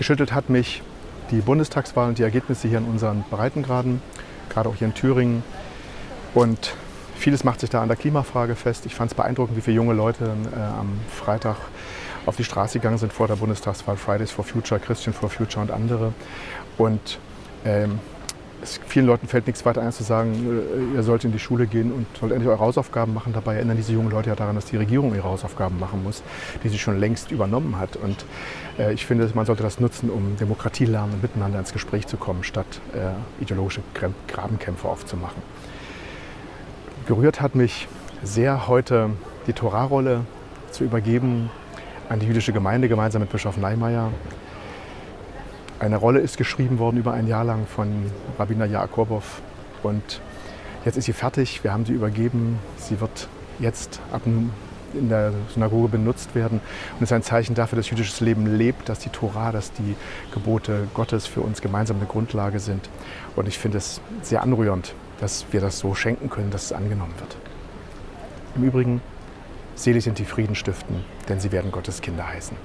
Geschüttelt hat mich die Bundestagswahl und die Ergebnisse hier in unseren Breitengraden, gerade auch hier in Thüringen. Und vieles macht sich da an der Klimafrage fest. Ich fand es beeindruckend, wie viele junge Leute äh, am Freitag auf die Straße gegangen sind vor der Bundestagswahl, Fridays for Future, Christian for Future und andere. Und ähm, es, vielen Leuten fällt nichts weiter ein zu sagen, äh, ihr sollt in die Schule gehen und sollt endlich eure Hausaufgaben machen. Dabei erinnern diese jungen Leute ja daran, dass die Regierung ihre Hausaufgaben machen muss, die sie schon längst übernommen hat. Und äh, ich finde, man sollte das nutzen, um Demokratie lernen und miteinander ins Gespräch zu kommen, statt äh, ideologische Grabenkämpfe aufzumachen. Gerührt hat mich sehr heute die Torahrolle zu übergeben an die jüdische Gemeinde gemeinsam mit Bischof Neimeyer. Eine Rolle ist geschrieben worden über ein Jahr lang von Rabbiner Jakobow und jetzt ist sie fertig. Wir haben sie übergeben. Sie wird jetzt ab in der Synagoge benutzt werden und ist ein Zeichen dafür, dass jüdisches Leben lebt, dass die Tora, dass die Gebote Gottes für uns gemeinsam eine Grundlage sind. Und ich finde es sehr anrührend, dass wir das so schenken können, dass es angenommen wird. Im Übrigen, selig sind die Friedenstiften, denn sie werden Gottes Kinder heißen.